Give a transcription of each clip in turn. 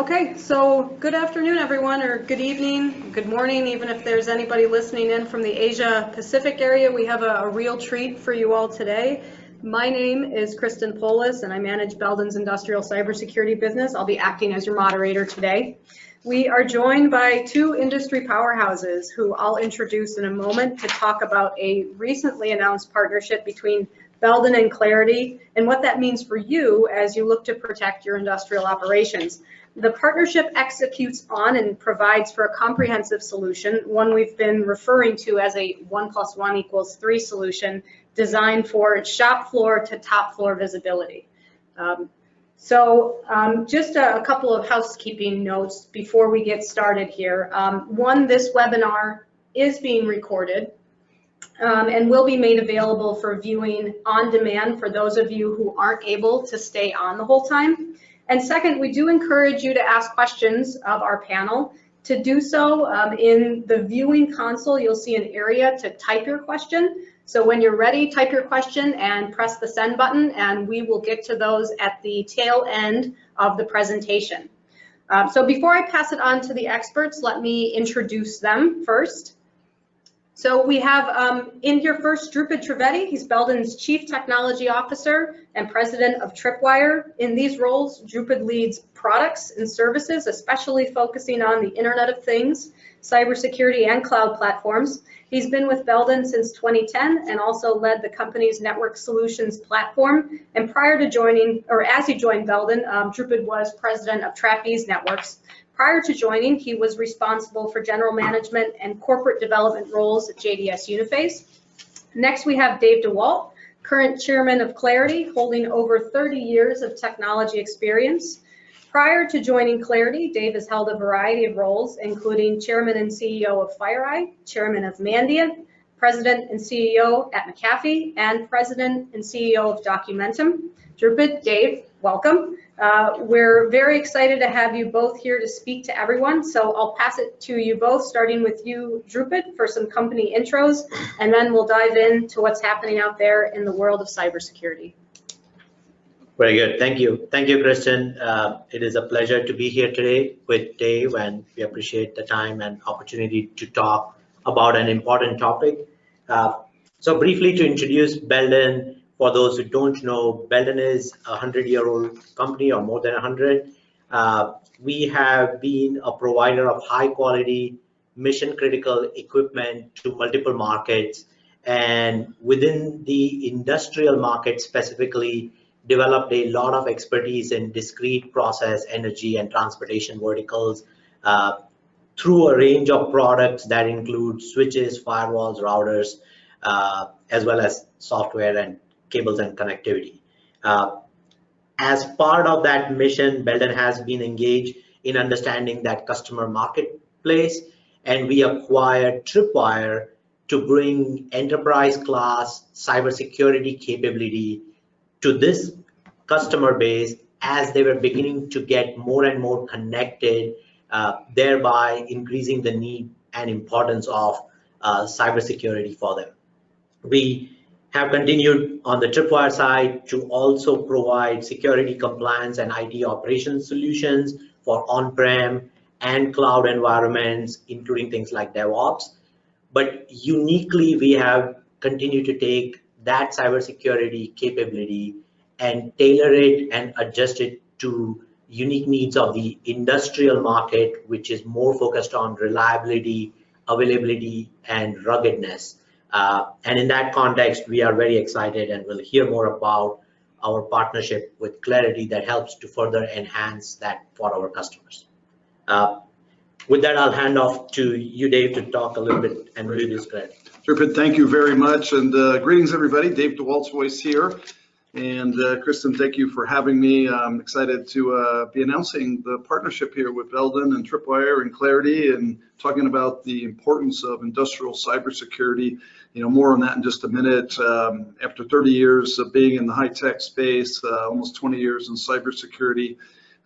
Okay, so good afternoon, everyone, or good evening, good morning, even if there's anybody listening in from the Asia Pacific area. We have a, a real treat for you all today. My name is Kristen Polis, and I manage Belden's industrial cybersecurity business. I'll be acting as your moderator today. We are joined by two industry powerhouses who I'll introduce in a moment to talk about a recently announced partnership between Belden and Claroty and what that means for you as you look to protect your industrial operations. The partnership executes on and provides for a comprehensive solution, one we've been referring to as a one plus one equals three solution designed for shop floor to top floor visibility. Um, so um, just a, a, couple of housekeeping notes before we get started here. Um, one, this webinar is being recorded um, and will be made available for viewing on demand for those of you who aren't able to stay on the whole time. And second, we do encourage you to ask questions of our panel. To do so, um, in the viewing console, you'll see an area to type your question. So when you're ready, type your question and press the send button, and we will get to those at the tail end of the presentation. Um, so before I pass it on to the experts, let me introduce them first. So we have um, in here first Dhrupad Trivedi. He's Belden's Chief Technology Officer and President of Tripwire. In these roles, Dhrupad leads products and services, especially focusing on the Internet of Things, cybersecurity, and cloud platforms. He's been with Belden since 2010 and also led the company's network solutions platform. And prior to joining, or as he joined Belden, um, Dhrupad was president of Trapeze Networks. Prior to joining, he was responsible for general management and corporate development roles at JDS Uniphase. Next, we have Dave DeWalt, current chairman of Claroty, holding over 30 years of technology experience. Prior to joining Claroty, Dave has held a variety of roles, including chairman and CEO of FireEye, chairman of Mandiant, president and CEO at McAfee, and president and CEO of Documentum. Dhrupad, Dave, welcome. Uh, we're very excited to have you both here to speak to everyone. So I'll pass it to you both, starting with you, Dhrupad, for some company intros, and then we'll dive into what's happening out there in the world of cybersecurity. Very good. Thank you. Thank you, Kristen. Uh, it is a pleasure to be here today with Dave, and we appreciate the time and opportunity to talk about an important topic. Uh, so briefly to introduce Belden, for those who don't know, Belden is a 100-year-old company or more than 100. Uh, we have been a provider of high-quality, mission-critical equipment to multiple markets. And within the industrial market specifically, developed a lot of expertise in discrete process, energy, and transportation verticals uh, through a range of products that include switches, firewalls, routers, uh, as well as software and cables and connectivity. Uh, as part of that mission, Belden has been engaged in understanding that customer marketplace, and we acquired Tripwire to bring enterprise class cybersecurity capability to this customer base as they were beginning to get more and more connected, uh, thereby increasing the need and importance of uh, cybersecurity for them. We have continued on the Tripwire side to also provide security compliance and IT operations solutions for on-prem and cloud environments, including things like DevOps. But uniquely, we have continued to take that cybersecurity capability and tailor it and adjust it to unique needs of the industrial market, which is more focused on reliability, availability, and ruggedness. Uh, and in that context, we are very excited and we'll hear more about our partnership with Claroty that helps to further enhance that for our customers. Uh, with that, I'll hand off to you, Dave, to talk a little bit and read this credit. Dhrupad, thank you very much. And uh, greetings, everybody. Dave DeWalt's voice here. And uh, Kristen, thank you for having me. I'm excited to uh, be announcing the partnership here with Belden and Tripwire and Claroty and talking about the importance of industrial cybersecurity. You know, more on that in just a minute. Um, after 30 years of being in the high-tech space, uh, almost 20 years in cybersecurity,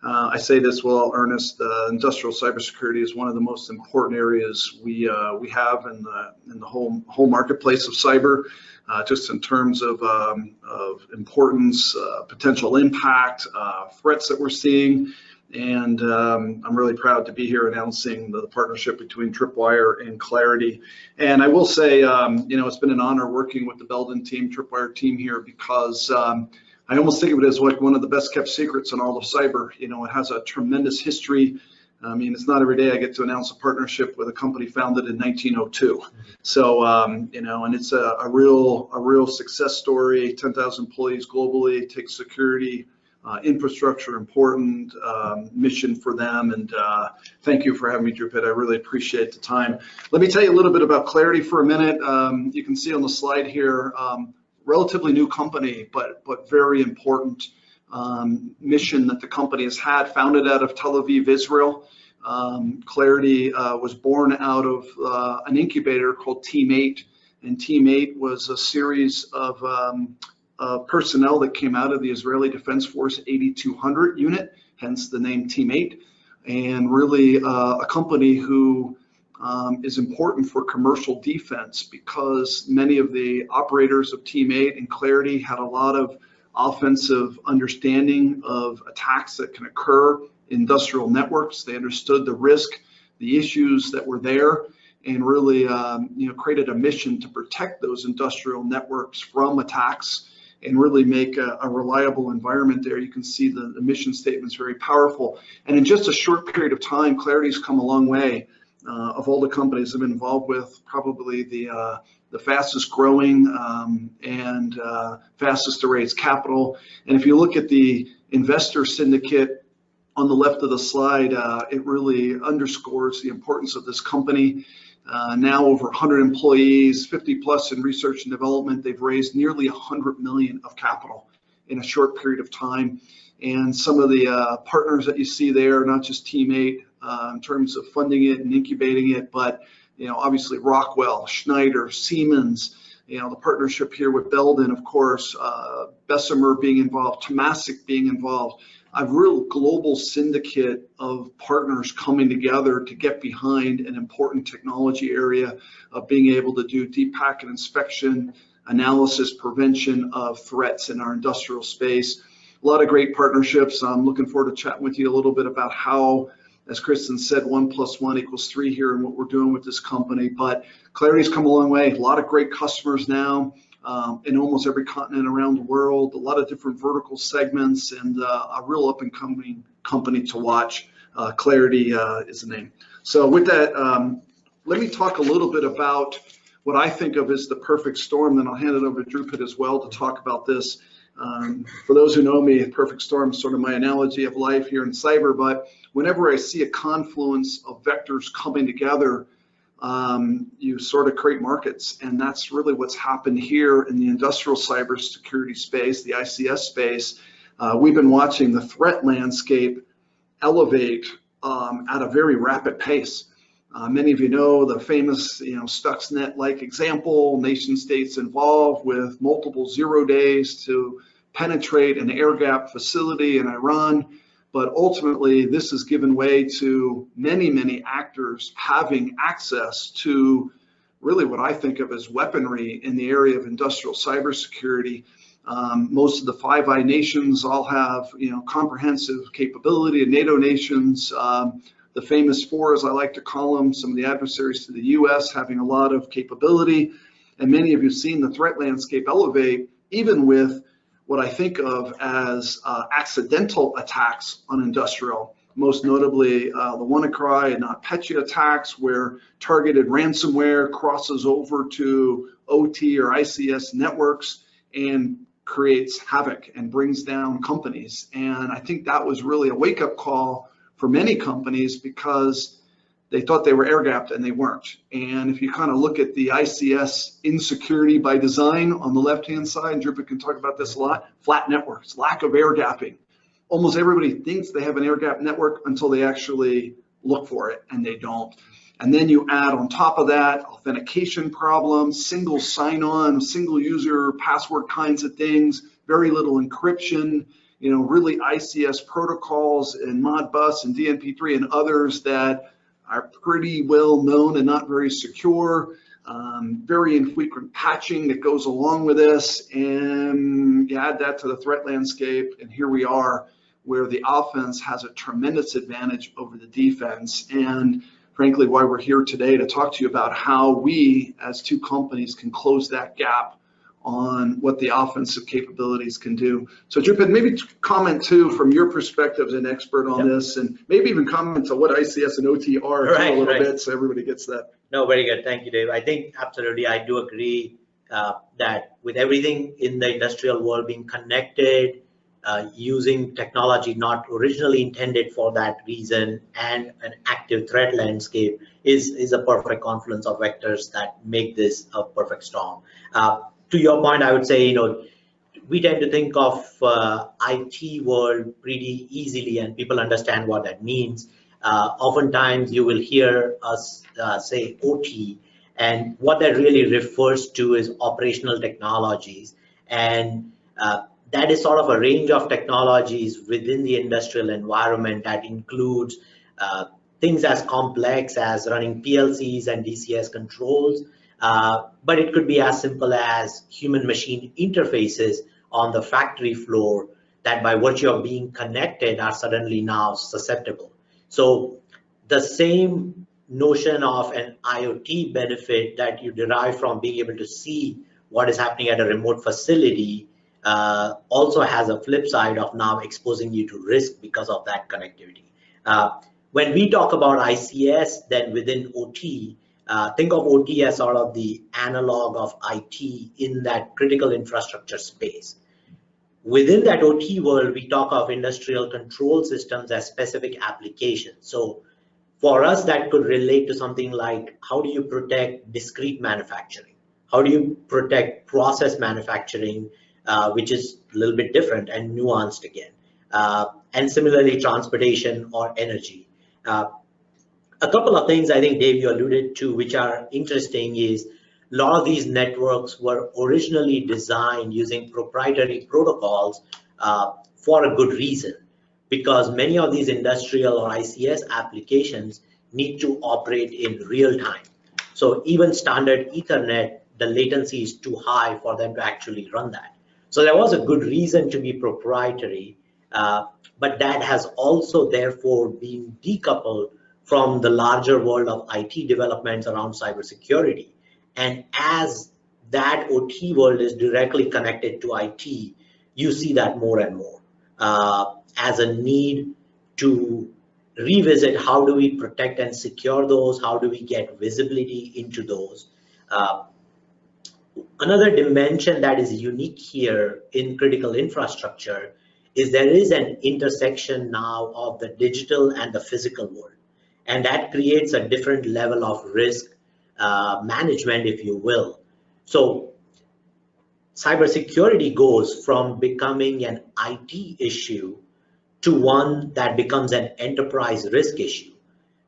uh, I say this well, earnest. Uh, industrial cybersecurity is one of the most important areas we uh, we have in the in the whole whole marketplace of cyber uh, just in terms of, um, of importance, uh, potential impact, uh, threats that we're seeing. And um, I'm really proud to be here announcing the partnership between Tripwire and Claroty. And I will say, um, you know, it's been an honor working with the Belden team, Tripwire team here, because um, I almost think of it as like one of the best kept secrets in all of cyber. You know, it has a tremendous history. I mean, it's not every day I get to announce a partnership with a company founded in 1902. So, um, you know, and it's a, a real, a real success story. 10,000 employees globally, takes security, uh, infrastructure important um, mission for them. And uh, thank you for having me, Dhrupad. I really appreciate the time. Let me tell you a little bit about Claroty for a minute. Um, you can see on the slide here, um, relatively new company, but but very important um, mission that the company has had, founded out of Tel Aviv, Israel. Um, Claroty uh, was born out of uh, an incubator called Team 8, and Team 8 was a series of um, uh, personnel that came out of the Israeli Defense Force 8200 unit, hence the name Team 8, and really uh, a company who um, is important for commercial defense because many of the operators of Team 8 and Claroty had a lot of offensive understanding of attacks that can occur in industrial networks. They understood the risk, the issues that were there, and really um, you know, created a mission to protect those industrial networks from attacks and really make a, a reliable environment there. You can see the, the mission statement is very powerful. And in just a short period of time, Claroty's come a long way. Uh, of all the companies I've been involved with, probably the uh, the fastest growing um, and uh, fastest to raise capital. And if you look at the investor syndicate on the left of the slide, uh, it really underscores the importance of this company. Uh, now over 100 employees, 50 plus in research and development. They've raised nearly 100 million of capital in a short period of time. And some of the uh, partners that you see there, not just Team 8 uh, in terms of funding it and incubating it, but you know, obviously Rockwell, Schneider, Siemens, you know, the partnership here with Belden, of course, uh, Bessemer being involved, Temasek being involved, a real global syndicate of partners coming together to get behind an important technology area of being able to do deep packet inspection, analysis, prevention of threats in our industrial space. A lot of great partnerships. I'm looking forward to chatting with you a little bit about how, as Kristen said, one plus one equals three here in what we're doing with this company. But Claroty's come a long way. A lot of great customers now um, in almost every continent around the world, a lot of different vertical segments, and uh, a real up and coming company to watch. Uh, Claroty uh, is the name. So with that, um, let me talk a little bit about what I think of as the perfect storm. Then I'll hand it over to Dhrupad as well to talk about this. Um, for those who know me, perfect storm is sort of my analogy of life here in cyber. But whenever I see a confluence of vectors coming together um, you sort of create markets. And that's really what's happened here in the industrial cybersecurity space, the ICS space. Uh, we've been watching the threat landscape elevate um, at a very rapid pace. Uh, many of you know the famous, you know, Stuxnet-like example, nation states involved with multiple zero days to penetrate an air gap facility in Iran. But ultimately, this has given way to many, many actors having access to really what I think of as weaponry in the area of industrial cybersecurity. Um, most of the Five Eye nations all have, you know, comprehensive capability. And NATO nations, um, the famous four, as I like to call them, some of the adversaries to the U.S. having a lot of capability. And many of you have seen the threat landscape elevate, even with what I think of as uh, accidental attacks on industrial, most notably uh, the WannaCry and NotPetya attacks where targeted ransomware crosses over to OT or ICS networks and creates havoc and brings down companies. And I think that was really a wake up call for many companies because they thought they were air gapped and they weren't. And if you kind of look at the ICS insecurity by design on the left-hand side, and Dhrupad can talk about this a lot, flat networks, lack of air gapping. Almost everybody thinks they have an air gap network until they actually look for it and they don't. And then you add on top of that authentication problems, single sign-on, single user password kinds of things, very little encryption, you know, really ICS protocols and Modbus and DNP3 and others that are pretty well known and not very secure. Um, very infrequent patching that goes along with this. And you add that to the threat landscape, and here we are where the offense has a tremendous advantage over the defense. And frankly, why we're here today to talk to you about how we, as two companies, can close that gap on what the offensive capabilities can do. So Dhrupad, maybe comment too, from your perspective as an expert on Yep. this, and maybe even comment on what ICS and OT are Right, a little right. bit, so everybody gets that. No, very good. Thank you, Dave. I think absolutely, I do agree uh, that with everything in the industrial world being connected, uh, using technology not originally intended for that reason, and an active threat landscape is, is a perfect confluence of vectors that make this a perfect storm. Uh, to your point, I would say, you know, we tend to think of uh, IT world pretty easily and people understand what that means. Uh, oftentimes you will hear us uh, say OT and what that really refers to is operational technologies. And uh, that is sort of a range of technologies within the industrial environment that includes uh, things as complex as running PLCs and DCS controls, uh, but it could be as simple as human machine interfaces on the factory floor that by virtue of being connected are suddenly now susceptible. So the same notion of an IoT benefit that you derive from being able to see what is happening at a remote facility uh, also has a flip side of now exposing you to risk because of that connectivity. Uh, when we talk about ICS, then within OT, uh, think of OT as sort of the analog of IT in that critical infrastructure space. Within that OT world, we talk of industrial control systems as specific applications. So for us, that could relate to something like how do you protect discrete manufacturing? How do you protect process manufacturing, uh, which is a little bit different and nuanced again? Uh, and similarly, transportation or energy. A couple of things I think, Dave, you alluded to, which are interesting is a lot of these networks were originally designed using proprietary protocols uh, for a good reason, because many of these industrial or ICS applications need to operate in real time. So even standard Ethernet, the latency is too high for them to actually run that. So there was a good reason to be proprietary, uh, but that has also therefore been decoupled from the larger world of IT developments around cybersecurity. And as that OT world is directly connected to IT, you see that more and more uh, as a need to revisit how do we protect and secure those, how do we get visibility into those. Uh, another dimension that is unique here in critical infrastructure is there is an intersection now of the digital and the physical world. And that creates a different level of risk uh, management, if you will. So cybersecurity goes from becoming an IT issue to one that becomes an enterprise risk issue.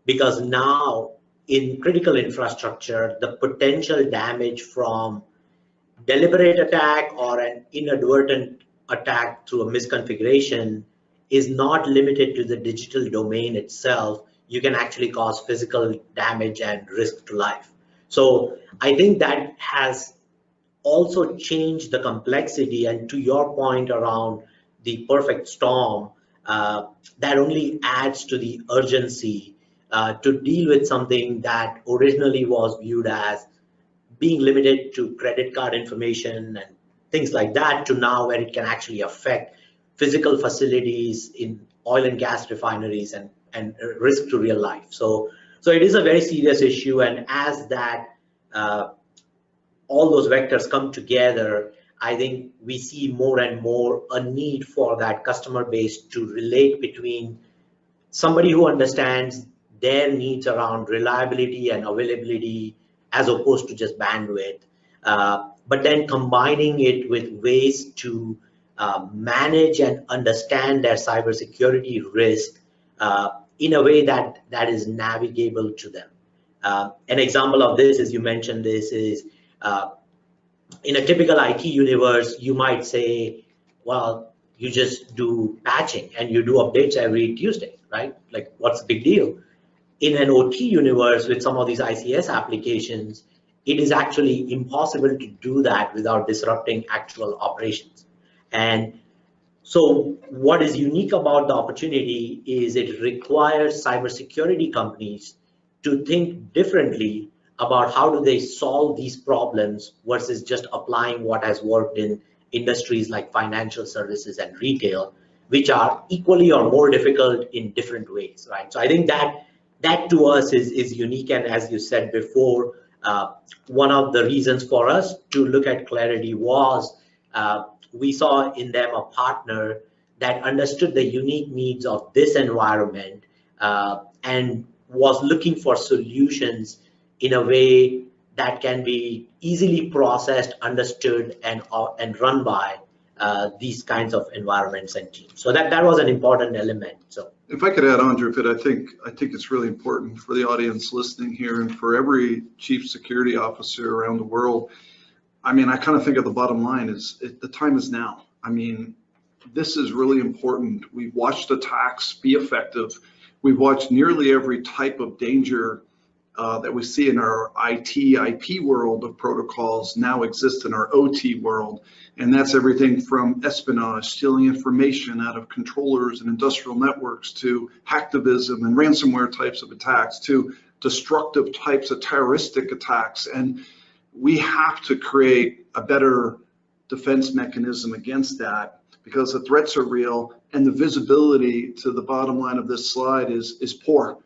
Because now in critical infrastructure, the potential damage from deliberate attack or an inadvertent attack through a misconfiguration is not limited to the digital domain itself. You can actually cause physical damage and risk to life. So I think that has also changed the complexity. And to your point around the perfect storm, uh, that only adds to the urgency uh, to deal with something that originally was viewed as being limited to credit card information and things like that to now where it can actually affect physical facilities in oil and gas refineries and, and risk to real life. So, so it is a very serious issue. And as that, uh, all those vectors come together, I think we see more and more a need for that customer base to relate between somebody who understands their needs around reliability and availability as opposed to just bandwidth, uh, but then combining it with ways to uh, manage and understand their cybersecurity risk uh, in a way that, that is navigable to them. Uh, an example of this, as you mentioned this, is uh, in a typical IT universe, you might say, well, you just do patching and you do updates every Tuesday, right? Like, what's the big deal? In an OT universe with some of these ICS applications, it is actually impossible to do that without disrupting actual operations. And So what is unique about the opportunity is it requires cybersecurity companies to think differently about how do they solve these problems versus just applying what has worked in industries like financial services and retail, which are equally or more difficult in different ways, right? So I think that that to us is, is unique. And as you said before, uh, one of the reasons for us to look at Claroty was uh, we saw in them a partner that understood the unique needs of this environment uh, and was looking for solutions in a way that can be easily processed, understood, and, uh, and run by uh, these kinds of environments and teams. So that, that was an important element. So If I could add on, Drew, I think, I think it's really important for the audience listening here and for every chief security officer around the world. I mean, I kind of think of the bottom line is it, the time is now. I mean, this is really important. We've watched attacks be effective. We've watched nearly every type of danger uh, that we see in our IT, IP world of protocols now exist in our OT world. And that's everything from espionage, stealing information out of controllers and industrial networks to hacktivism and ransomware types of attacks to destructive types of terroristic attacks. And we have to create a better defense mechanism against that because the threats are real and the visibility to the bottom line of this slide is, is poor.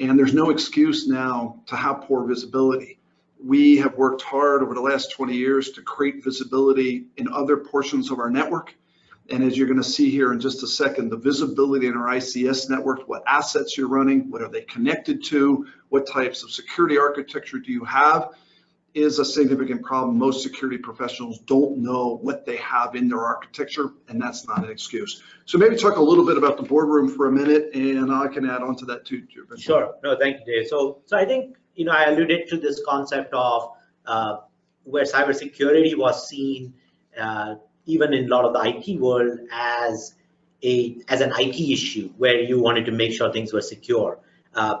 And there's no excuse now to have poor visibility. We have worked hard over the last 20 years to create visibility in other portions of our network. And as you're going to see here in just a second, the visibility in our ICS network, what assets you're running, what are they connected to, what types of security architecture do you have, is a significant problem. Most security professionals don't know what they have in their architecture, and that's not an excuse. So maybe talk a little bit about the boardroom for a minute, and I can add on to that too. Sure. No, thank you, Dave. So, so I think you know I alluded to this concept of uh, where cybersecurity was seen uh, even in a lot of the IT world as a as an IT issue where you wanted to make sure things were secure. Uh,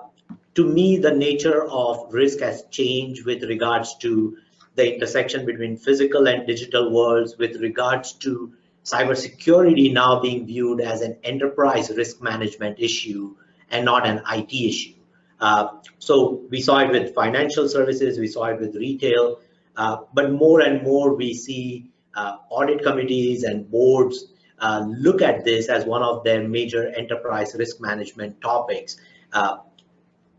to me, the nature of risk has changed with regards to the intersection between physical and digital worlds, with regards to cybersecurity now being viewed as an enterprise risk management issue and not an IT issue. Uh, so we saw it with financial services, we saw it with retail, uh, but more and more we see uh, audit committees and boards uh, look at this as one of their major enterprise risk management topics.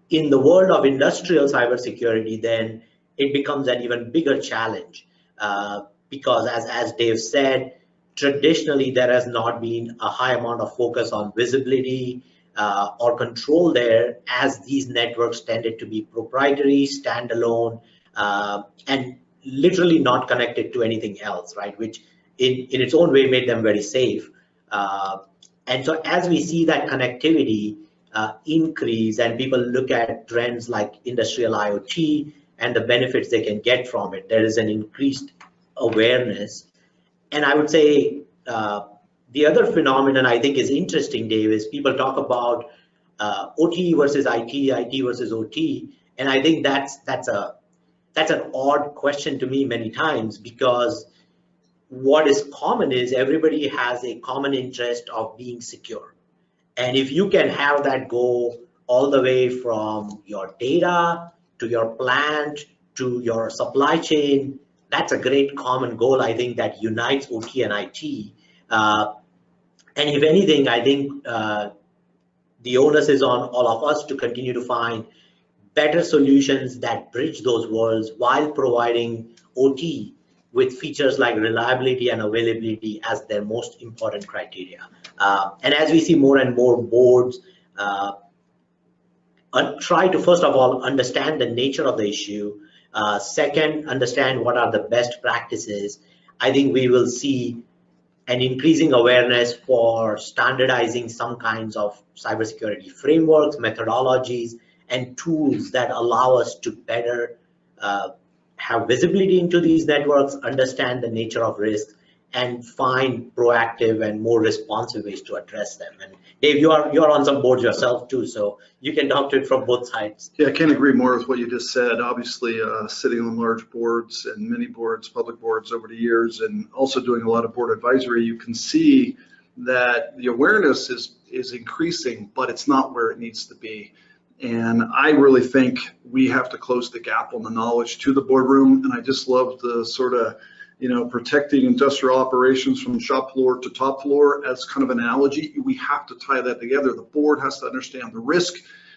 In the world of industrial cybersecurity, then it becomes an even bigger challenge uh, because as, as Dave said, traditionally there has not been a high amount of focus on visibility uh, or control there as these networks tended to be proprietary, standalone, uh, and literally not connected to anything else, right? Which in, in its own way made them very safe. Uh, and so as we see that connectivity, uh, increase and people look at trends like industrial IoT and the benefits they can get from it. There is an increased awareness. And I would say uh, the other phenomenon I think is interesting, Dave, is people talk about uh, OT versus IT, IT versus OT. And I think that's that's a that's an odd question to me many times because what is common is everybody has a common interest of being secure and if you can have that go all the way from your data to your plant to your supply chain, that's a great common goal, I think, that unites OT and IT. Uh, and if anything, I think uh, the onus is on all of us to continue to find better solutions that bridge those worlds while providing OT with features like reliability and availability as their most important criteria. Uh, and as we see more and more boards uh, try to first of all understand the nature of the issue, uh, second, understand what are the best practices, I think we will see an increasing awareness for standardizing some kinds of cybersecurity frameworks, methodologies, and tools that allow us to better uh, have visibility into these networks, understand the nature of risk, and find proactive and more responsive ways to address them. And Dave, you are you're on some boards yourself too, so you can talk to it from both sides. Yeah, I can't agree more with what you just said. Obviously, uh, sitting on large boards and many boards, public boards over the years, and also doing a lot of board advisory, you can see that the awareness is, is increasing, but it's not where it needs to be. And I really think we have to close the gap on the knowledge to the boardroom. And I just love the sort of, you know, protecting industrial operations from shop floor to top floor as kind of an analogy. We have to tie that together. The board has to understand the risk.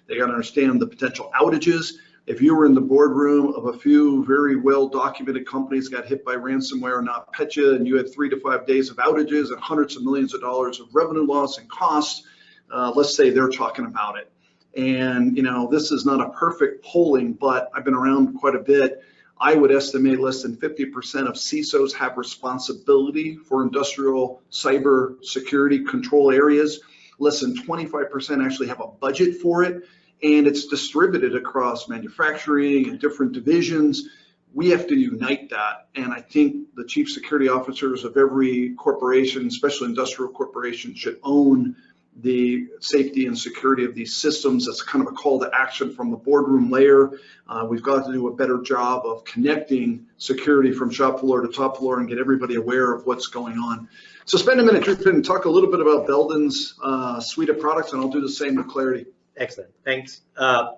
They got to understand the potential outages. If you were in the boardroom of a few very well documented companies got hit by ransomware and NotPetya, and you had three to five days of outages and hundreds of millions of dollars of revenue loss and costs, uh, let's say they're talking about it. And, you know, this is not a perfect polling, but I've been around quite a bit. I would estimate less than 50% of CISOs have responsibility for industrial cyber security control areas. Less than 25% actually have a budget for it, and it's distributed across manufacturing and different divisions. We have to unite that, and I think the chief security officers of every corporation, especially industrial corporation, should own the safety and security of these systems. That's kind of a call to action from the boardroom layer. Uh, we've got to do a better job of connecting security from shop floor to top floor and get everybody aware of what's going on. So spend a minute, Dhrupad, and talk a little bit about Belden's uh, suite of products, and I'll do the same with Claroty. Excellent, thanks. Uh,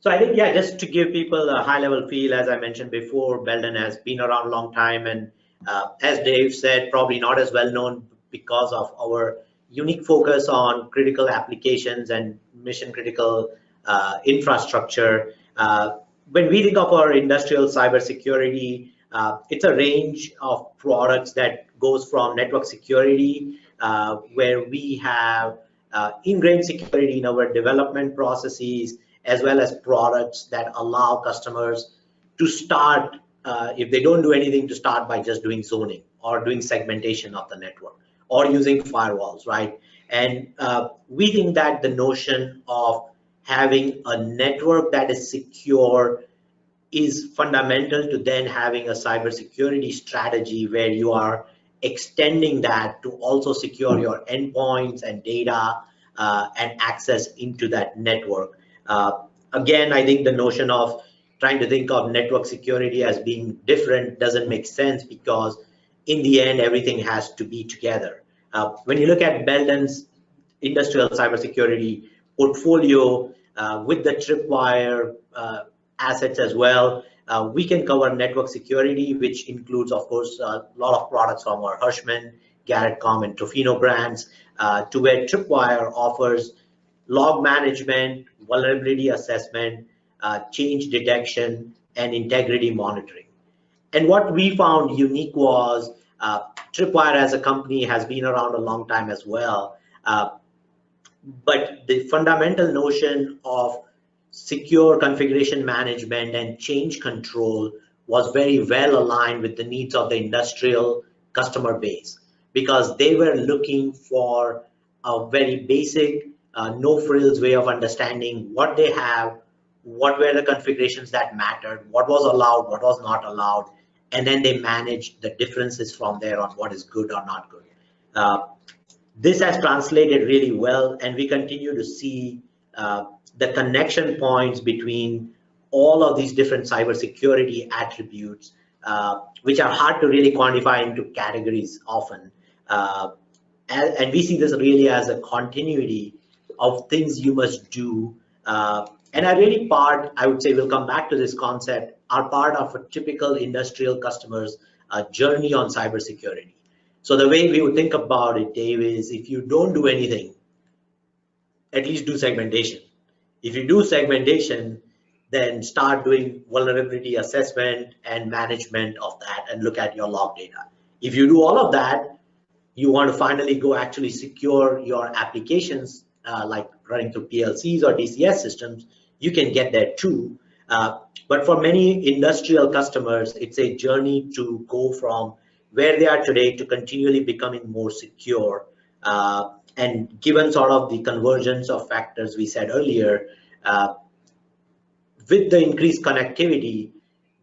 so I think, yeah, just to give people a high level feel, as I mentioned before, Belden has been around a long time and uh, as Dave said, probably not as well known because of our unique focus on critical applications and mission critical uh, infrastructure. Uh, when we think of our industrial cybersecurity, uh, it's a range of products that goes from network security, uh, where we have uh, ingrained security in our development processes, as well as products that allow customers to start, uh, if they don't do anything, to start by just doing zoning or doing segmentation of the network or using firewalls, right? And uh, we think that the notion of having a network that is secure is fundamental to then having a cybersecurity strategy where you are extending that to also secure your endpoints and data uh, and access into that network. Uh, again, I think the notion of trying to think of network security as being different doesn't make sense because in the end, everything has to be together. Uh, when you look at Belden's industrial cybersecurity portfolio uh, with the Tripwire uh, assets as well, uh, we can cover network security, which includes, of course, a lot of products from our Hirschmann, Garrettcom, and Tofino brands, uh, to where Tripwire offers log management, vulnerability assessment, uh, change detection, and integrity monitoring. And what we found unique was uh, Tripwire as a company has been around a long time as well. Uh, but the fundamental notion of secure configuration management and change control was very well aligned with the needs of the industrial customer base because they were looking for a very basic, uh, no frills way of understanding what they have, what were the configurations that mattered, what was allowed, what was not allowed, and then they manage the differences from there on what is good or not good. Uh, this has translated really well, and we continue to see uh, the connection points between all of these different cybersecurity attributes, uh, which are hard to really quantify into categories often. Uh, and, and, we see this really as a continuity of things you must do. Uh, and I really part, I would say, we'll come back to this concept are part of a typical industrial customer's uh, journey on cybersecurity. So the way we would think about it, Dave, is if you don't do anything, at least do segmentation. If you do segmentation, then start doing vulnerability assessment and management of that and look at your log data. If you do all of that, you want to finally go actually secure your applications uh, like running through PLCs or DCS systems, you can get there too. Uh, but for many industrial customers, it's a journey to go from where they are today to continually becoming more secure. Uh, and given sort of the convergence of factors we said earlier, uh, with the increased connectivity,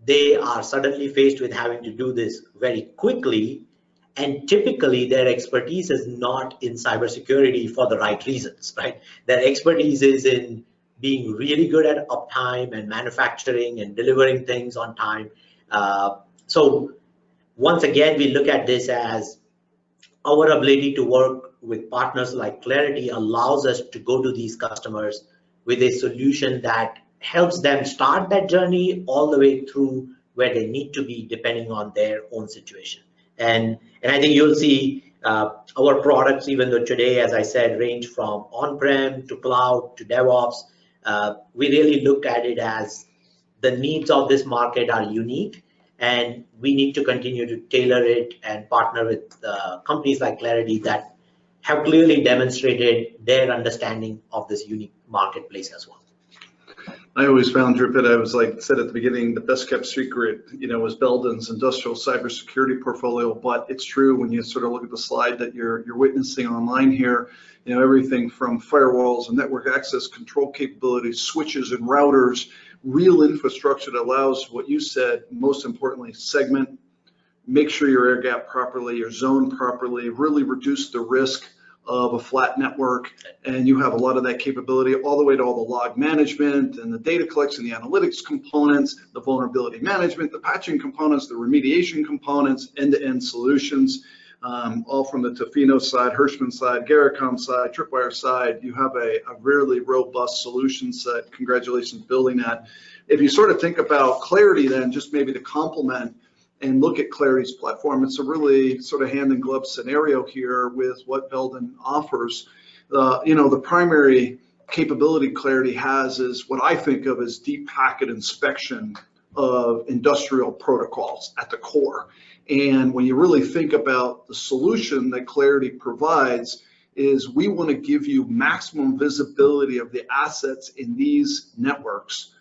they are suddenly faced with having to do this very quickly. And typically their expertise is not in cybersecurity for the right reasons, right? Their expertise is in being really good at uptime and manufacturing and delivering things on time. Uh, so once again, we look at this as our ability to work with partners like Claroty allows us to go to these customers with a solution that helps them start that journey all the way through where they need to be depending on their own situation. And, and I think you'll see uh, our products, even though today, as I said, range from on-prem to cloud to DevOps, uh, we really look at it as the needs of this market are unique and we need to continue to tailor it and partner with uh, companies like Claroty that have clearly demonstrated their understanding of this unique marketplace as well. I always found Dhrupad, I was like said at the beginning, the best kept secret, you know, was Belden's industrial cybersecurity portfolio. But it's true when you sort of look at the slide that you're you're witnessing online here, you know, everything from firewalls and network access control capabilities, switches and routers, real infrastructure that allows what you said, most importantly, segment, make sure you're air gap properly, you're properly, really reduce the risk of a flat network and you have a lot of that capability all the way to all the log management and the data collection, the analytics components, the vulnerability management, the patching components, the remediation components, end-to-end solutions, um, all from the Tofino side, Hirschmann side, Garrettcom side, Tripwire side. You have a, a really robust solution set. Congratulations building that. If you sort of think about Claroty then, just maybe to complement, and look at Claroty's platform, it's a really sort of hand in glove scenario here with what Belden offers. Uh, you know, the primary capability Claroty has is what I think of as deep packet inspection of industrial protocols at the core. And when you really think about the solution that Claroty provides, is we want to give you maximum visibility of the assets in these networks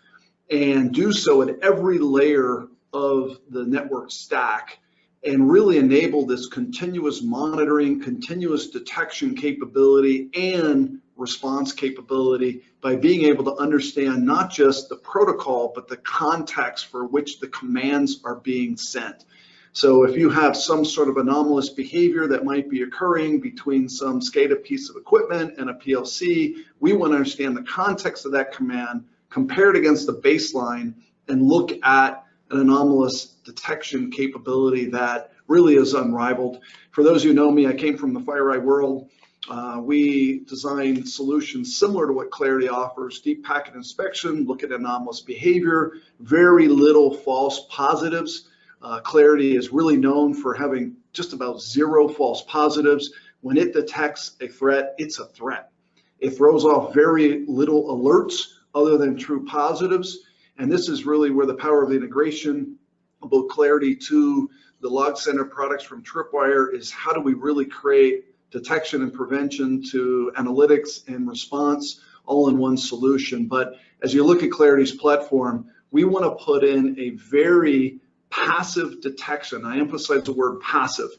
and do so at every layer of the network stack and really enable this continuous monitoring, continuous detection capability and response capability by being able to understand not just the protocol, but the context for which the commands are being sent. So if you have some sort of anomalous behavior that might be occurring between some SCADA piece of equipment and a PLC, we want to understand the context of that command, compare it against the baseline, and look at an anomalous detection capability that really is unrivaled. For those who know me, I came from the FireEye world. Uh, we design solutions similar to what Claroty offers, deep packet inspection, look at anomalous behavior, very little false positives. Uh, Claroty is really known for having just about zero false positives. When it detects a threat, it's a threat. It throws off very little alerts other than true positives. And this is really where the power of the integration both Claroty to the Log Center products from Tripwire is how do we really create detection and prevention to analytics and response all in one solution. But as you look at Claroty's platform, we want to put in a very passive detection. I emphasize the word passive.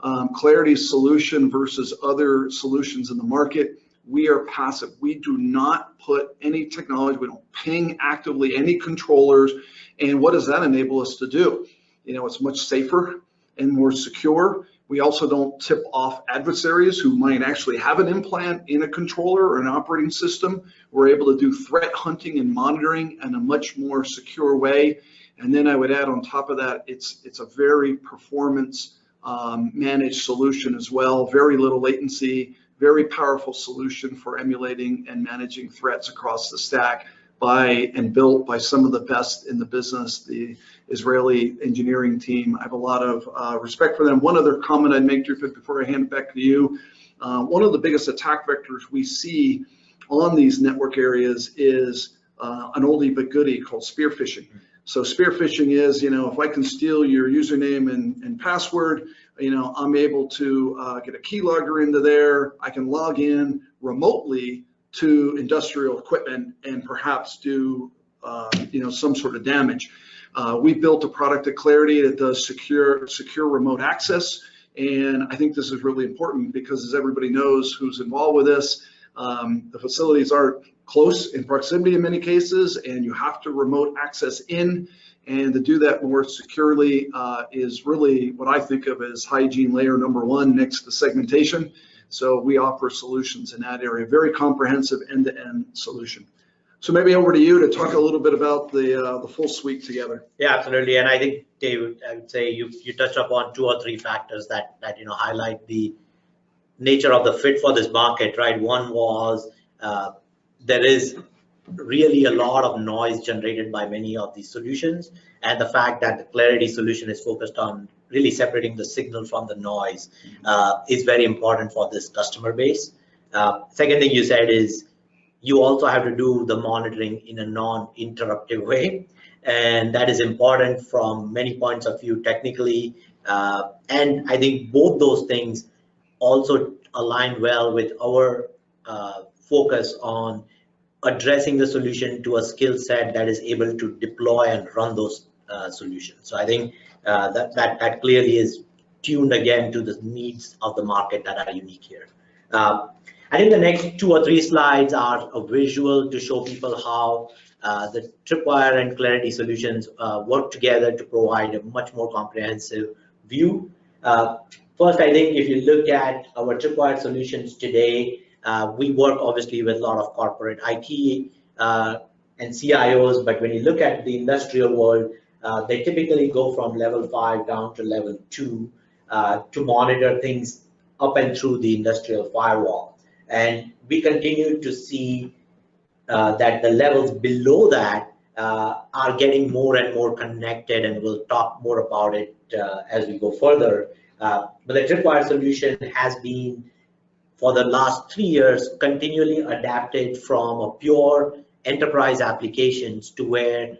Um, Claroty's solution versus other solutions in the market we are passive. We do not put any technology, we don't ping actively any controllers. And what does that enable us to do? You know, it's much safer and more secure. We also don't tip off adversaries who might actually have an implant in a controller or an operating system. We're able to do threat hunting and monitoring in a much more secure way. And then I would add on top of that, it's it's a very performance um, managed solution as well. Very little latency, very powerful solution for emulating and managing threats across the stack by and built by some of the best in the business, the Israeli engineering team. I have a lot of uh, respect for them. One other comment I'd make, Dhrupad, before I hand it back to you. Uh, one of the biggest attack vectors we see on these network areas is uh, an oldie but goodie called spear phishing. So spear phishing is, you know, if I can steal your username and, and password, you know, I'm able to uh, get a keylogger into there. I can log in remotely to industrial equipment and perhaps do, uh, you know, some sort of damage. Uh, we built a product at Claroty that does secure, secure remote access. And I think this is really important because as everybody knows who's involved with this, um, the facilities are close in proximity in many cases, and you have to remote access in. And to do that more securely uh, is really what I think of as hygiene layer number one next to segmentation. So we offer solutions in that area, very comprehensive end-to-end -end solution. So maybe over to you to talk a little bit about the uh, the full suite together. Yeah, absolutely. And I think David, I would say you you touched upon two or three factors that that you know highlight the nature of the fit for this market, right? One was uh, there is really a lot of noise generated by many of these solutions, and the fact that the Claroty solution is focused on really separating the signal from the noise uh, is very important for this customer base. Uh, second thing you said is you also have to do the monitoring in a non-interruptive way, and that is important from many points of view technically. Uh, and I think both those things also align well with our uh, focus on addressing the solution to a skill set that is able to deploy and run those uh, solutions. So I think uh, that, that, that clearly is tuned again to the needs of the market that are unique here. Uh, I think the next two or three slides are a visual to show people how uh, the Tripwire and Claroty solutions uh, work together to provide a much more comprehensive view. Uh, first, I think if you look at our Tripwire solutions today, uh, we work obviously with a lot of corporate IT uh, and CIOs, but when you look at the industrial world, uh, they typically go from level five down to level two uh, to monitor things up and through the industrial firewall. And we continue to see uh, that the levels below that uh, are getting more and more connected, and we'll talk more about it as we go further. but the Tripwire solution has been for the last three years continually adapted from a pure enterprise applications to where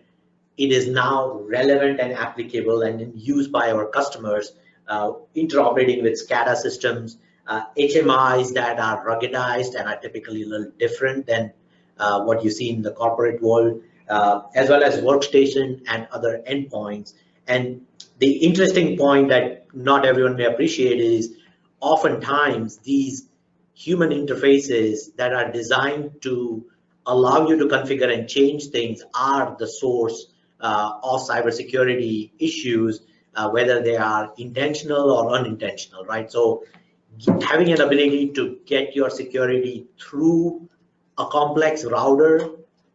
it is now relevant and applicable and used by our customers, uh, interoperating with SCADA systems, uh, HMIs that are ruggedized and are typically a little different than uh, what you see in the corporate world, uh, as well as workstation and other endpoints. And the interesting point that not everyone may appreciate is oftentimes these human interfaces that are designed to allow you to configure and change things are the source uh, of cybersecurity issues, uh, whether they are intentional or unintentional, right? So having an ability to get your security through a complex router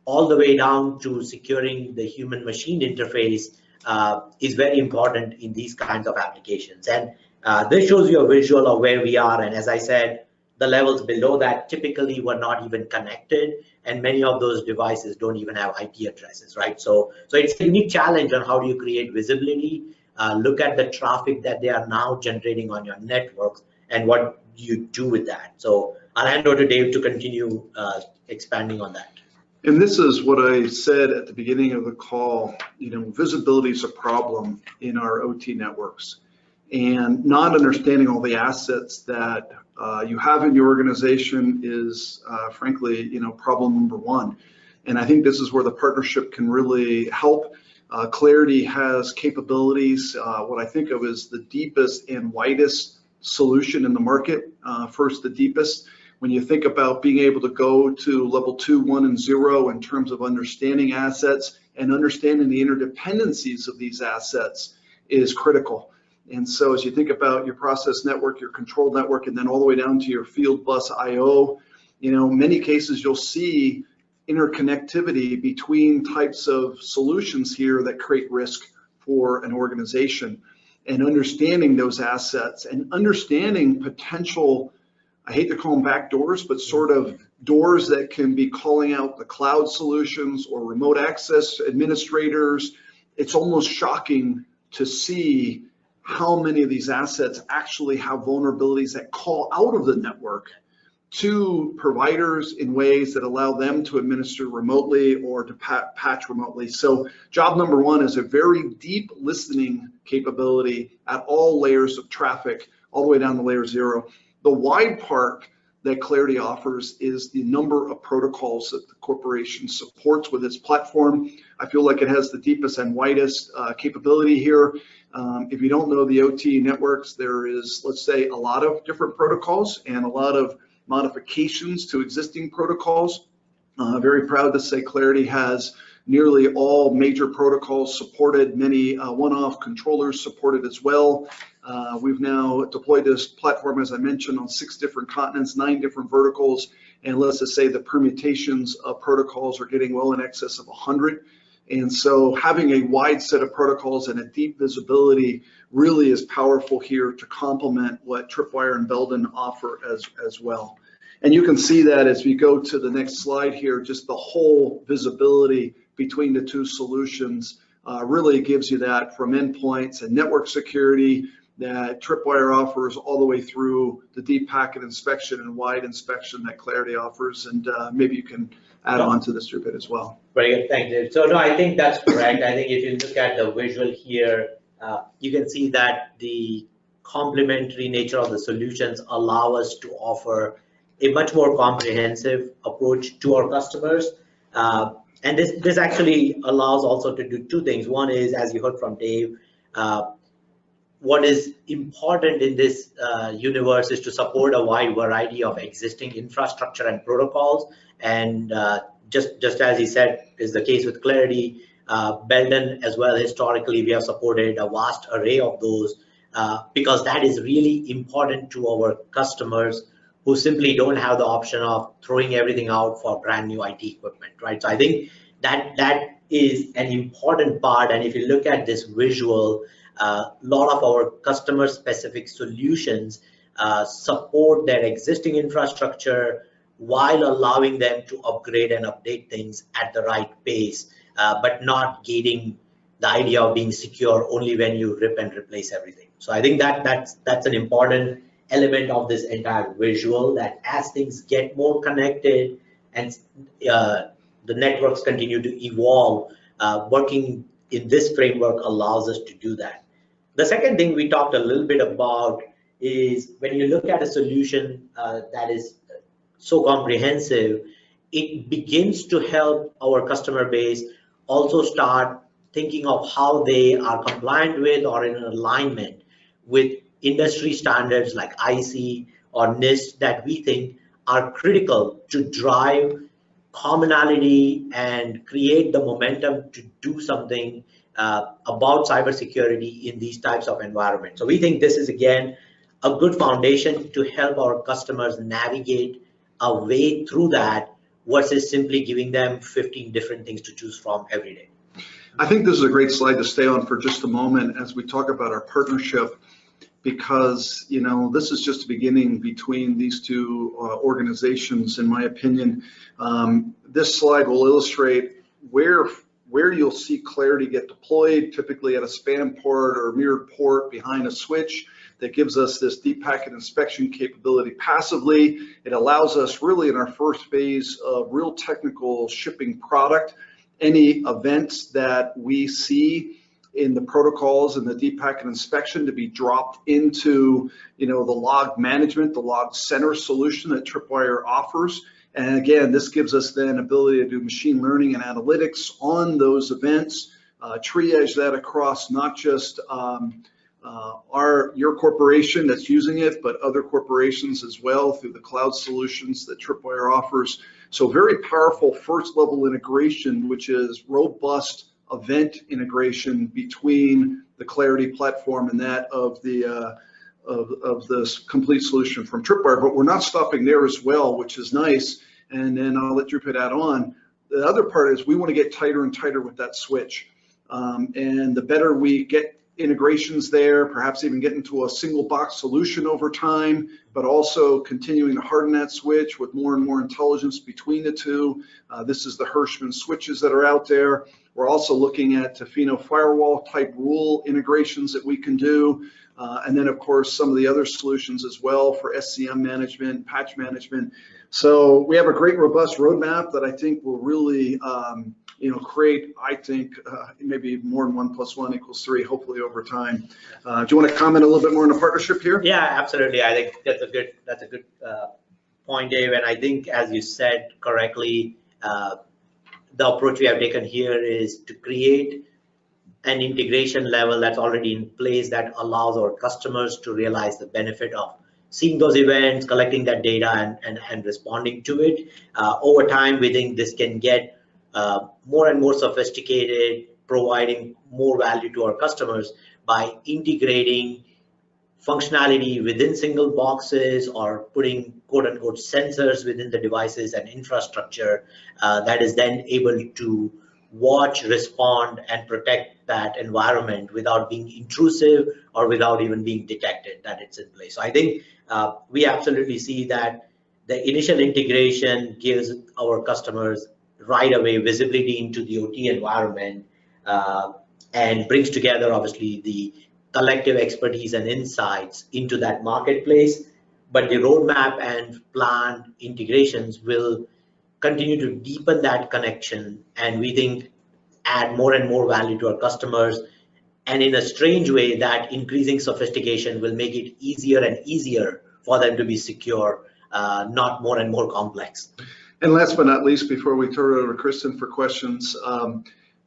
all the way down to securing the human machine interface uh, is very important in these kinds of applications. And uh, this shows you a visual of where we are. And as I said, the levels below that typically were not even connected and many of those devices don't even have IP addresses, right? So, so it's a unique challenge on how do you create visibility, uh, look at the traffic that they are now generating on your networks and what you do with that. So I'll hand over to Dave to continue uh, expanding on that. And this is what I said at the beginning of the call, you know, visibility is a problem in our OT networks and not understanding all the assets that uh, you have in your organization is uh, frankly, you know, problem number one. And I think this is where the partnership can really help. Uh, Claroty has capabilities, uh, what I think of as the deepest and widest solution in the market. Uh, first, the deepest. When you think about being able to go to level two, one, and zero in terms of understanding assets and understanding the interdependencies of these assets is critical. And so as you think about your process network, your control network, and then all the way down to your field bus IO, you know, many cases you'll see interconnectivity between types of solutions here that create risk for an organization and understanding those assets and understanding potential, I hate to call them back doors, but sort of doors that can be calling out the cloud solutions or remote access administrators. It's almost shocking to see how many of these assets actually have vulnerabilities that call out of the network to providers in ways that allow them to administer remotely or to patch remotely. So job number one is a very deep listening capability at all layers of traffic, all the way down to layer zero. The wide part that Claroty offers is the number of protocols that the corporation supports with its platform. I feel like it has the deepest and widest uh, capability here. Um, if you don't know the OT networks, there is, let's say, a lot of different protocols and a lot of modifications to existing protocols. Uh, very proud to say Claroty has nearly all major protocols supported, many uh, one-off controllers supported as well. Uh, we've now deployed this platform, as I mentioned, on six different continents, nine different verticals, and let's just say the permutations of protocols are getting well in excess of 100. And so having a wide set of protocols and a deep visibility really is powerful here to complement what Tripwire and Belden offer as, as well. And you can see that as we go to the next slide here, just the whole visibility between the two solutions uh, really gives you that from endpoints and network security that Tripwire offers all the way through the deep packet inspection and wide inspection that Claroty offers. And uh, maybe you can add on to this a bit as well. Very good, thank you. So no, I think that's correct. I think if you look at the visual here, uh, you can see that the complementary nature of the solutions allow us to offer a much more comprehensive approach to our customers. Uh, and this, this actually allows also to do two things. One is, as you heard from Dave, uh, what is important in this uh, universe is to support a wide variety of existing infrastructure and protocols. And uh, just, just as he said, is the case with Claroty, uh, Belden as well, historically, we have supported a vast array of those uh, because that is really important to our customers who simply don't have the option of throwing everything out for brand new IT equipment, right? So I think that that is an important part. And if you look at this visual, a uh, lot of our customer specific solutions uh, support their existing infrastructure while allowing them to upgrade and update things at the right pace, uh, but not gating the idea of being secure only when you rip and replace everything. So I think that that's that's an important element of this entire visual that as things get more connected and uh, the networks continue to evolve, uh, working in this framework allows us to do that. The second thing we talked a little bit about is when you look at a solution uh, that is so comprehensive, it begins to help our customer base also start thinking of how they are compliant with or in alignment with industry standards like IC or NIST that we think are critical to drive commonality and create the momentum to do something uh, about cybersecurity in these types of environments. So we think this is again a good foundation to help our customers navigate a way through that versus simply giving them 15 different things to choose from every day. I think this is a great slide to stay on for just a moment as we talk about our partnership because you know this is just a beginning between these two uh, organizations in my opinion. Um, this slide will illustrate where where you'll see Claroty get deployed typically at a SPAN port or mirrored port behind a switch that gives us this deep packet inspection capability passively. It allows us really in our first phase of real technical shipping product any events that we see in the protocols and the deep packet inspection to be dropped into, you know, the log management, the log center solution that Tripwire offers. And again, this gives us then ability to do machine learning and analytics on those events, uh, triage that across not just um, uh, our your corporation that's using it, but other corporations as well through the cloud solutions that Tripwire offers. So very powerful first level integration, which is robust event integration between the Claroty platform and that of the uh, of, of this complete solution from Tripwire. But we're not stopping there as well, which is nice. And then I'll let Dhrupad add on. The other part is we want to get tighter and tighter with that switch. Um, and the better we get integrations there, perhaps even get into a single box solution over time, but also continuing to harden that switch with more and more intelligence between the two. Uh, this is the Hirschmann switches that are out there. We're also looking at Tofino firewall type rule integrations that we can do. Uh, and then of course, some of the other solutions as well for SCM management, patch management. So we have a great robust roadmap that I think will really um, you know, create, I think, uh, maybe more than one plus one equals three, hopefully over time. Uh, do you want to comment a little bit more on the partnership here? Yeah, absolutely. I think that's a good, that's a good uh, point, Dave. And I think, as you said correctly, uh, the approach we have taken here is to create an integration level that's already in place that allows our customers to realize the benefit of seeing those events, collecting that data and, and, and responding to it. Uh, over time, we think this can get uh, more and more sophisticated, providing more value to our customers by integrating functionality within single boxes or putting quote unquote sensors within the devices and infrastructure uh, that is then able to watch, respond, and protect that environment without being intrusive or without even being detected that it's in place. So I think uh, we absolutely see that the initial integration gives our customers right away visibility into the OT environment uh, and brings together obviously the collective expertise and insights into that marketplace. But the roadmap and plan integrations will continue to deepen that connection and we think add more and more value to our customers. And in a strange way, that increasing sophistication will make it easier and easier for them to be secure, uh, not more and more complex. And last but not least, before we turn it over to Kristen for questions, um,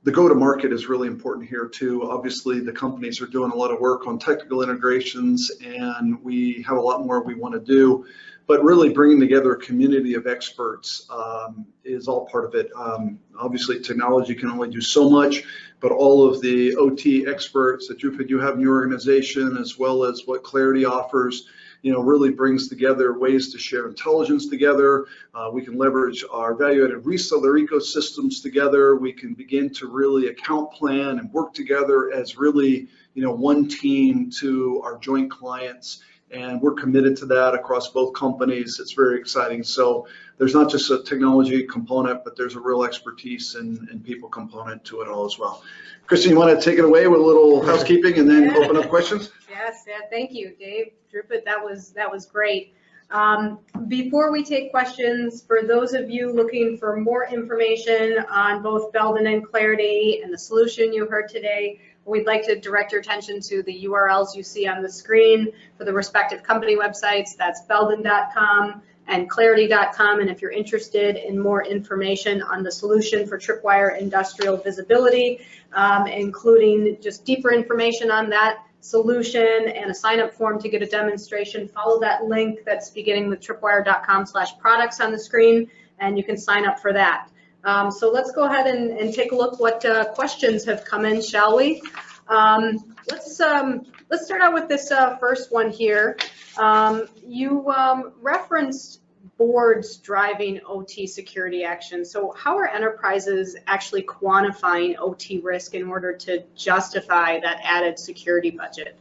the go-to-market is really important here too. Obviously, the companies are doing a lot of work on technical integrations, and we have a lot more we want to do. But really, bringing together a community of experts um, is all part of it. Um, obviously, technology can only do so much, but all of the OT experts that you, you have in your organization, as well as what Claroty offers, you know, really brings together ways to share intelligence together. Uh, we can leverage our value-added reseller ecosystems together. We can begin to really account plan and work together as really, you know, one team to our joint clients. And we're committed to that across both companies. It's very exciting. So there's not just a technology component, but there's a real expertise and, and people component to it all as well. Kristen, you want to take it away with a little housekeeping and then open up questions? Yes, yeah, thank you, Dave. Dhrupad, that was, that was great. Um, before we take questions, for those of you looking for more information on both Belden and Claroty and the solution you heard today, we'd like to direct your attention to the URLs you see on the screen for the respective company websites. That's belden.com and claroty.com. And if you're interested in more information on the solution for Tripwire industrial visibility, um, including just deeper information on that, solution and a sign up form to get a demonstration, follow that link that's beginning with tripwire.com slash products on the screen and you can sign up for that. Um, so let's go ahead and, and take a look what uh, questions have come in, shall we? Um, let's, um, let's start out with this uh, first one here. Um, you um, referenced boards driving OT security action. So how are enterprises actually quantifying OT risk in order to justify that added security budget?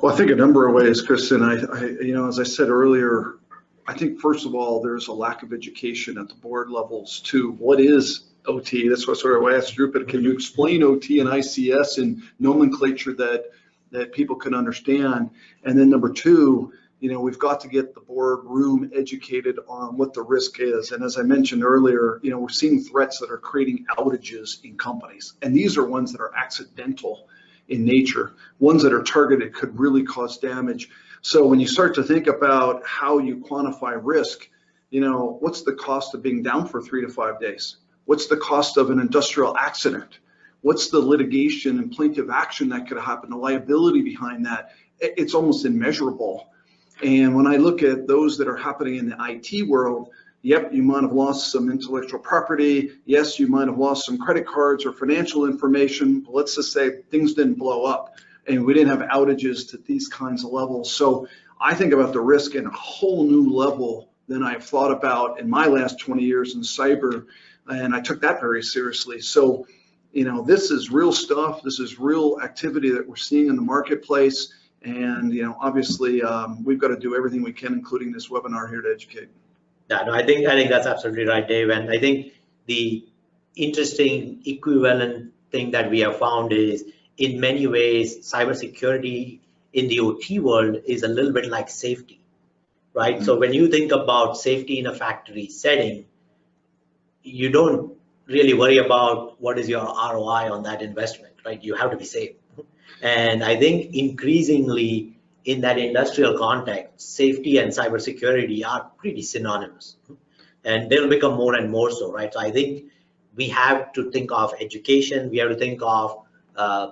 Well, I think a number of ways, Kristen. I, I, you know, as I said earlier, I think first of all, there's a lack of education at the board levels to what is OT. That's what sort of I asked Dhrupad, can you explain OT and ICS in nomenclature that that people can understand? And then number two, you know, we've got to get the board room educated on what the risk is. And as I mentioned earlier, you know, we're seeing threats that are creating outages in companies. And these are ones that are accidental in nature. Ones that are targeted could really cause damage. So when you start to think about how you quantify risk, you know, what's the cost of being down for three to five days? What's the cost of an industrial accident? What's the litigation and plaintiff action that could happen, the liability behind that? It's almost immeasurable. And when I look at those that are happening in the IT world, yep, you might have lost some intellectual property. Yes, you might have lost some credit cards or financial information. But let's just say things didn't blow up and we didn't have outages to these kinds of levels. So I think about the risk in a whole new level than I've thought about in my last 20 years in cyber. And I took that very seriously. So, you know, this is real stuff. This is real activity that we're seeing in the marketplace. And, you know, obviously um, we've got to do everything we can, including this webinar here to educate. Yeah, no, I think, I think that's absolutely right, Dave. And I think the interesting equivalent thing that we have found is in many ways, cybersecurity in the OT world is a little bit like safety, right? Mm -hmm. So when you think about safety in a factory setting, you don't really worry about what is your ROI on that investment, right? You have to be safe. And I think increasingly in that industrial context, safety and cybersecurity are pretty synonymous. And they'll become more and more so, right? So I think we have to think of education, we have to think of uh,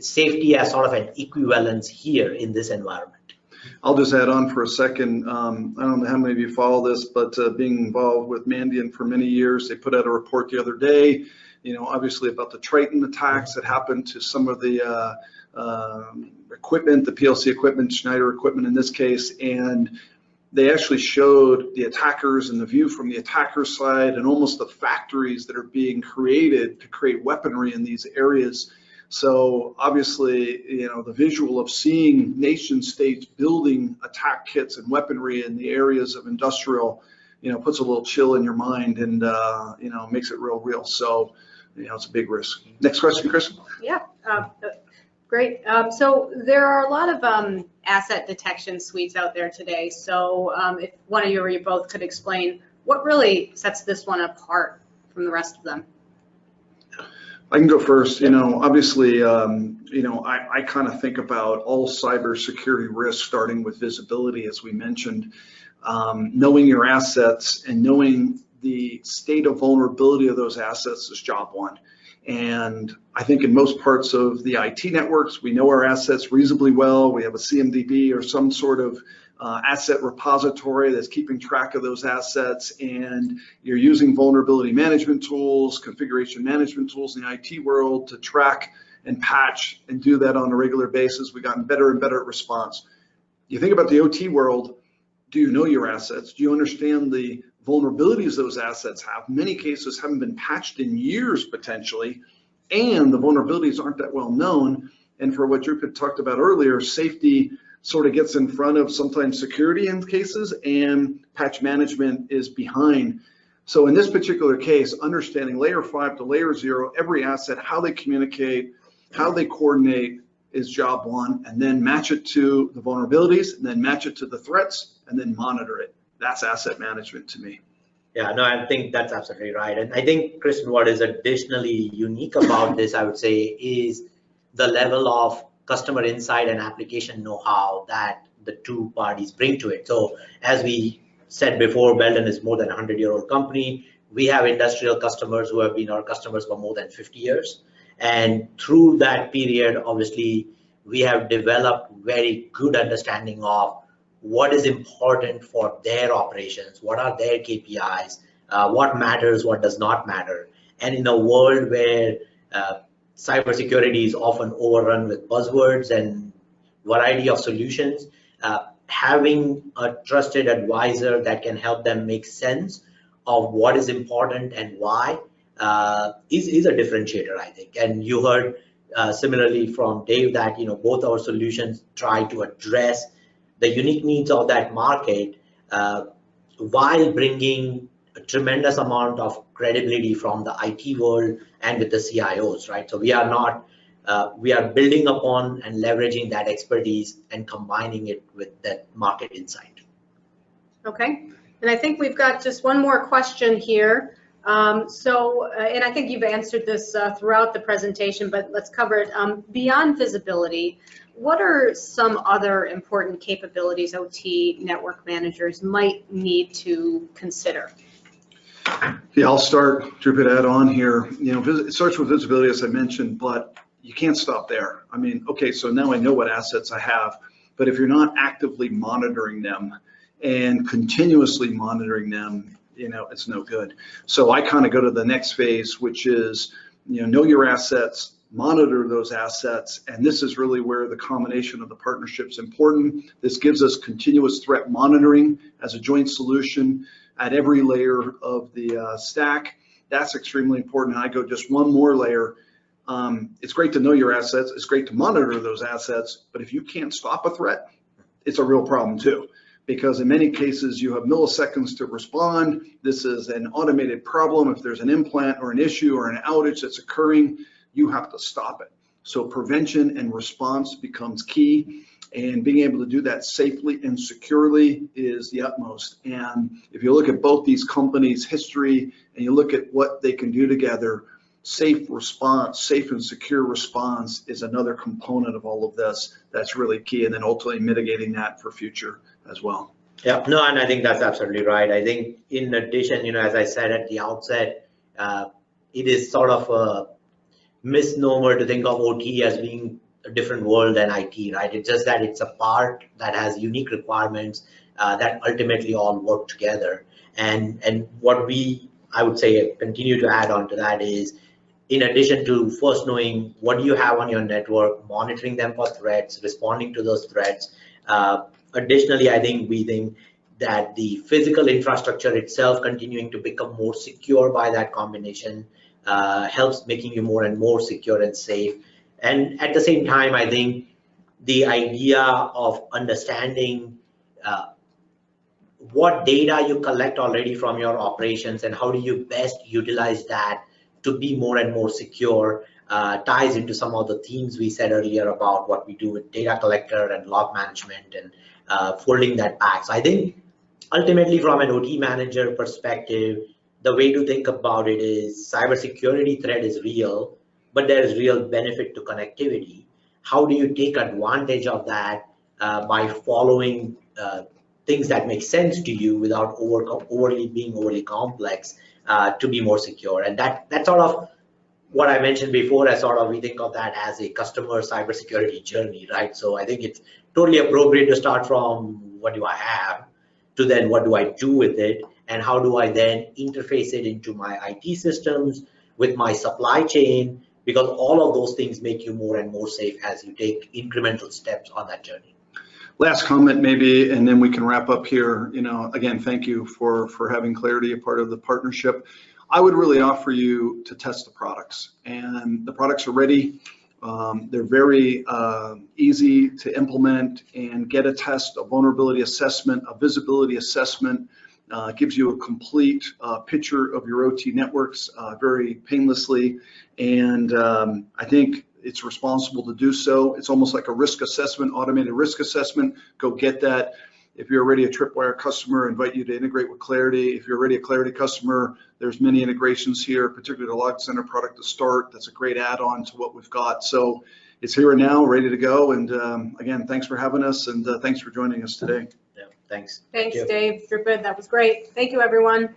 safety as sort of an equivalence here in this environment. I'll just add on for a second. Um, I don't know how many of you follow this, but uh, being involved with Mandiant for many years, they put out a report the other day you know, obviously about the Triton attacks that happened to some of the uh, um, equipment, the PLC equipment, Schneider equipment in this case, and they actually showed the attackers and the view from the attacker side and almost the factories that are being created to create weaponry in these areas. So obviously, you know, the visual of seeing nation states building attack kits and weaponry in the areas of industrial, you know, puts a little chill in your mind and, uh, you know, makes it real real. So, you know, it's a big risk. Next question, Chris. Yeah, uh, great. Um, So there are a lot of um, asset detection suites out there today. So um, if one of you or you both could explain what really sets this one apart from the rest of them? I can go first. You know, obviously, um, you know, I, I kind of think about all cybersecurity risks starting with visibility, as we mentioned. Um, knowing your assets and knowing the state of vulnerability of those assets is job one. And I think in most parts of the IT networks, we know our assets reasonably well. We have a CMDB or some sort of uh, asset repository that's keeping track of those assets and you're using vulnerability management tools, configuration management tools in the IT world to track and patch and do that on a regular basis. We've gotten better and better at response. You think about the OT world, do you know your assets? Do you understand the vulnerabilities those assets have? Many cases haven't been patched in years potentially, and the vulnerabilities aren't that well known. And for what Dhrupad talked about earlier, safety sort of gets in front of sometimes security in cases and patch management is behind. So in this particular case, understanding layer five to layer zero, every asset, how they communicate, how they coordinate is job one, and then match it to the vulnerabilities, and then match it to the threats, and then monitor it. That's asset management to me. Yeah, no, I think that's absolutely right. And I think, Kristen, what is additionally unique about this, I would say, is the level of customer insight and application know-how that the two parties bring to it. So as we said before, Belden is more than a 100-year-old company. We have industrial customers who have been our customers for more than 50 years. And through that period, obviously, we have developed very good understanding of what is important for their operations, what are their KPIs, uh, what matters, what does not matter. And in a world where uh, cybersecurity is often overrun with buzzwords and variety of solutions. Uh, having a trusted advisor that can help them make sense of what is important and why uh, is, is a differentiator, I think. And you heard uh, similarly from Dave that you know both our solutions try to address the unique needs of that market uh, while bringing a tremendous amount of credibility from the IT world and with the CIOs, right? So we are not, uh, we are building upon and leveraging that expertise and combining it with that market insight. Okay, and I think we've got just one more question here. Um, so, uh, and I think you've answered this uh, throughout the presentation, but let's cover it. Um, beyond visibility, what are some other important capabilities OT network managers might need to consider? Yeah, I'll start, Drew add on here. You know, it starts with visibility, as I mentioned, but you can't stop there. I mean, okay, so now I know what assets I have, but if you're not actively monitoring them and continuously monitoring them, you know, it's no good. So I kind of go to the next phase, which is, you know, know your assets, monitor those assets, and this is really where the combination of the partnership is important. This gives us continuous threat monitoring as a joint solution at every layer of the uh, stack. That's extremely important. I go just one more layer. Um, it's great to know your assets. It's great to monitor those assets, but if you can't stop a threat, it's a real problem too. Because in many cases, you have milliseconds to respond. This is an automated problem. If there's an implant or an issue or an outage that's occurring, you have to stop it. So prevention and response becomes key and being able to do that safely and securely is the utmost. And if you look at both these companies' history and you look at what they can do together, safe response, safe and secure response is another component of all of this that's really key. And then ultimately mitigating that for future as well. Yeah, no, and I think that's absolutely right. I think in addition, you know, as I said at the outset, uh, it is sort of a misnomer to think of OT as being different world than IT, right? It's just that it's a part that has unique requirements uh, that ultimately all work together. And and what we, I would say, continue to add on to that is, in addition to first knowing what you have on your network, monitoring them for threats, responding to those threats. Uh, additionally, I think we think that the physical infrastructure itself continuing to become more secure by that combination uh, helps making you more and more secure and safe. And at the same time, I think the idea of understanding uh, what data you collect already from your operations and how do you best utilize that to be more and more secure uh, ties into some of the themes we said earlier about what we do with data collector and log management and uh, folding that back. So I think ultimately from an OT manager perspective, the way to think about it is cybersecurity threat is real, but there is real benefit to connectivity. How do you take advantage of that uh, by following uh, things that make sense to you without over, overly being overly complex uh, to be more secure? And that that sort of what I mentioned before, as sort of we think of that as a customer cybersecurity journey, right? So I think it's totally appropriate to start from what do I have to then what do I do with it and how do I then interface it into my IT systems with my supply chain because all of those things make you more and more safe as you take incremental steps on that journey. Last comment maybe, and then we can wrap up here. You know, again, thank you for, for having Claroty a part of the partnership. I would really offer you to test the products and the products are ready. Um, they're very uh, easy to implement and get a test, a vulnerability assessment, a visibility assessment. Uh, gives you a complete uh, picture of your OT networks uh, very painlessly. And um, I think it's responsible to do so. It's almost like a risk assessment, automated risk assessment. Go get that. If you're already a Tripwire customer, I invite you to integrate with Claroty. If you're already a Claroty customer, there's many integrations here, particularly the Log Center product to start. That's a great add-on to what we've got. So it's here and now, ready to go. And um, again, thanks for having us and uh, thanks for joining us today. Yeah, thanks. Thanks. Dave. Good. That was great. Thank you, everyone.